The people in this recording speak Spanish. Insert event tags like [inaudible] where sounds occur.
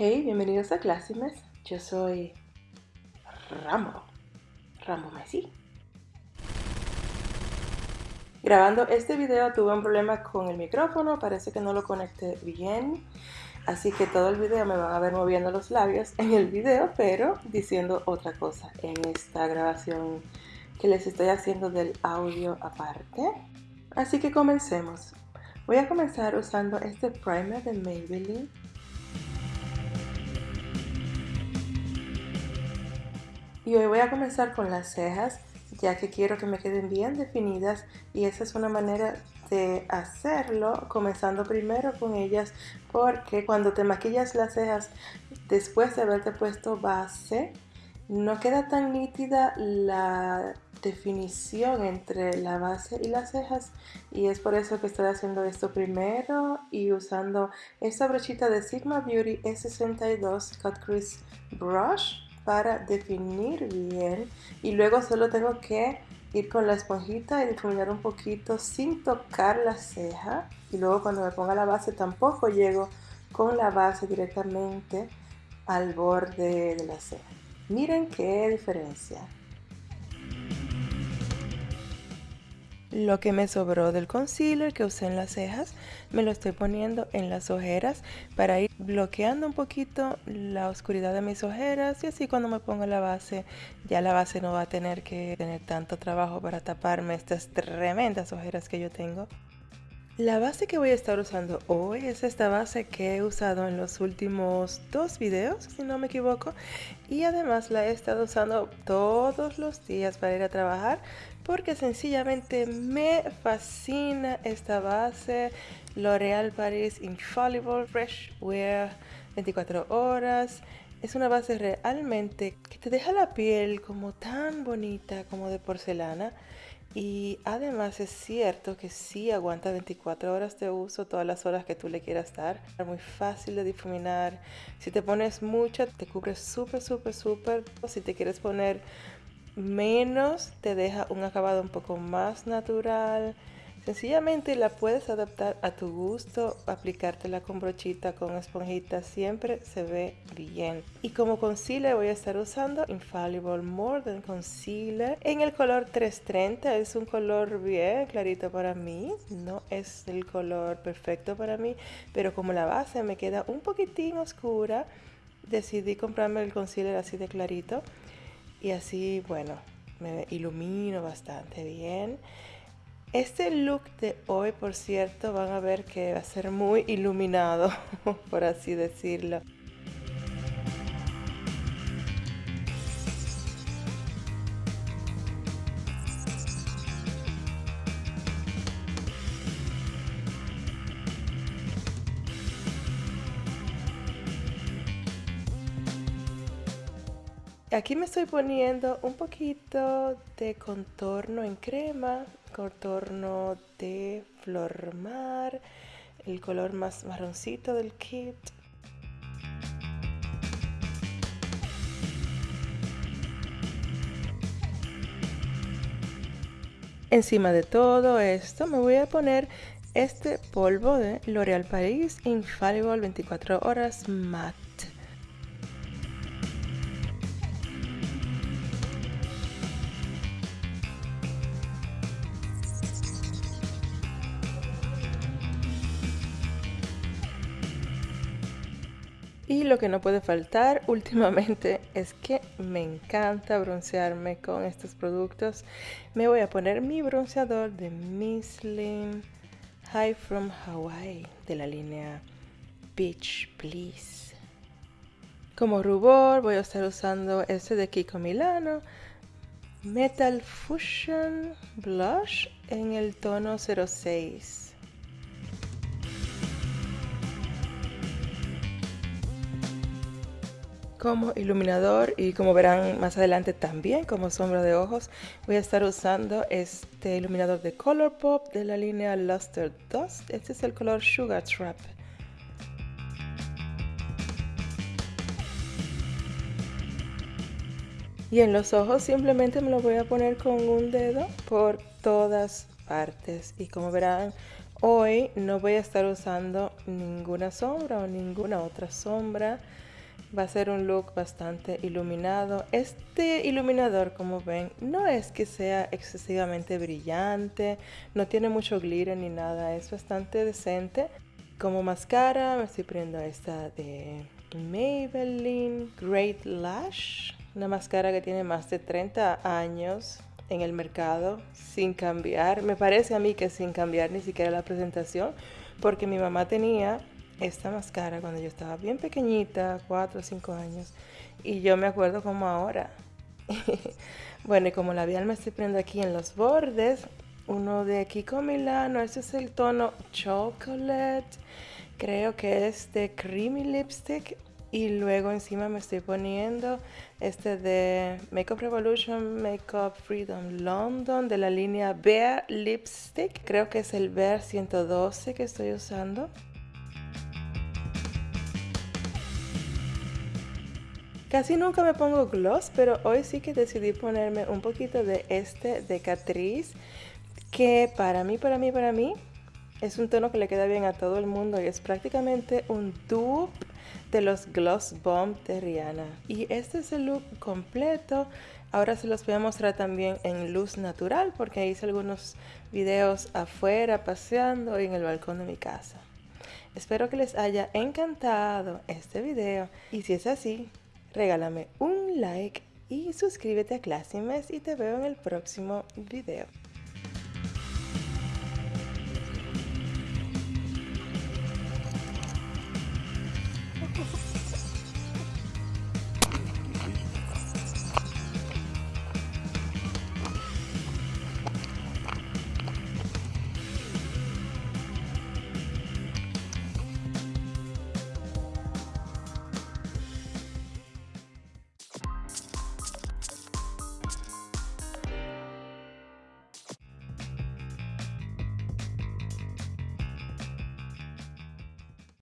Hey, bienvenidos a Clásimes. Yo soy Rambo, Rambo Messi. Grabando este video tuve un problema con el micrófono, parece que no lo conecté bien. Así que todo el video me van a ver moviendo los labios en el video, pero diciendo otra cosa en esta grabación que les estoy haciendo del audio aparte. Así que comencemos. Voy a comenzar usando este primer de Maybelline. Y hoy voy a comenzar con las cejas, ya que quiero que me queden bien definidas y esa es una manera de hacerlo, comenzando primero con ellas, porque cuando te maquillas las cejas después de haberte puesto base, no queda tan nítida la definición entre la base y las cejas y es por eso que estoy haciendo esto primero y usando esta brochita de Sigma Beauty E62 Cut Crease Brush para definir bien y luego solo tengo que ir con la esponjita y difuminar un poquito sin tocar la ceja y luego cuando me ponga la base tampoco llego con la base directamente al borde de la ceja. Miren qué diferencia. Lo que me sobró del concealer que usé en las cejas, me lo estoy poniendo en las ojeras para ir bloqueando un poquito la oscuridad de mis ojeras y así cuando me ponga la base, ya la base no va a tener que tener tanto trabajo para taparme estas tremendas ojeras que yo tengo. La base que voy a estar usando hoy es esta base que he usado en los últimos dos videos, si no me equivoco, y además la he estado usando todos los días para ir a trabajar porque sencillamente me fascina esta base L'Oreal Paris Infallible Fresh Wear 24 horas. Es una base realmente que te deja la piel como tan bonita como de porcelana y además es cierto que sí aguanta 24 horas de uso, todas las horas que tú le quieras dar. Es muy fácil de difuminar. Si te pones mucha, te cubre súper, súper, súper. Si te quieres poner menos, te deja un acabado un poco más natural. Sencillamente la puedes adaptar a tu gusto, aplicártela con brochita, con esponjita, siempre se ve bien. Y como concealer voy a estar usando Infallible More Than Concealer en el color 330. Es un color bien clarito para mí, no es el color perfecto para mí, pero como la base me queda un poquitín oscura, decidí comprarme el concealer así de clarito y así, bueno, me ilumino bastante bien. Este look de hoy, por cierto, van a ver que va a ser muy iluminado, [laughs] por así decirlo. Aquí me estoy poniendo un poquito de contorno en crema, contorno de flor mar, el color más marroncito del kit. Encima de todo esto me voy a poner este polvo de L'Oreal Paris Infallible 24 horas matte. Y lo que no puede faltar [laughs] últimamente es que me encanta broncearme con estos productos. Me voy a poner mi bronceador de Mislin High from Hawaii de la línea Beach Please. Como rubor voy a estar usando este de Kiko Milano Metal Fusion Blush en el tono 06. Como iluminador y como verán más adelante también como sombra de ojos voy a estar usando este iluminador de Colourpop de la línea Luster Dust. Este es el color Sugar Trap. Y en los ojos simplemente me lo voy a poner con un dedo por todas partes. Y como verán Hoy no voy a estar usando ninguna sombra o ninguna otra sombra. Va a ser un look bastante iluminado. Este iluminador, como ven, no es que sea excesivamente brillante, no tiene mucho glitter ni nada, es bastante decente. Como máscara me estoy poniendo esta de Maybelline Great Lash, una máscara que tiene más de 30 años en el mercado sin cambiar. Me parece a mí que sin cambiar ni siquiera la presentación, porque mi mamá tenía esta máscara cuando yo estaba bien pequeñita, 4 o 5 años, y yo me acuerdo como ahora. [laughs] bueno, y como labial me estoy poniendo aquí en los bordes, uno de Kiko Milano, este es el tono Chocolate, creo que es de Creamy Lipstick, y luego encima me estoy poniendo este de Makeup Revolution Makeup Freedom London de la línea Bare Lipstick. Creo que es el Bare 112 que estoy usando. Casi nunca me pongo gloss, pero hoy sí que decidí ponerme un poquito de este de Catrice, que para mí, para mí, para mí, es un tono que le queda bien a todo el mundo y es prácticamente un dupe de los Gloss Bomb de Rihanna. Y este es el look completo. Ahora se los voy a mostrar también en luz natural porque hice algunos videos afuera paseando y en el balcón de mi casa. Espero que les haya encantado este video y si es así, regálame un like y suscríbete a Classimes y te veo en el próximo video.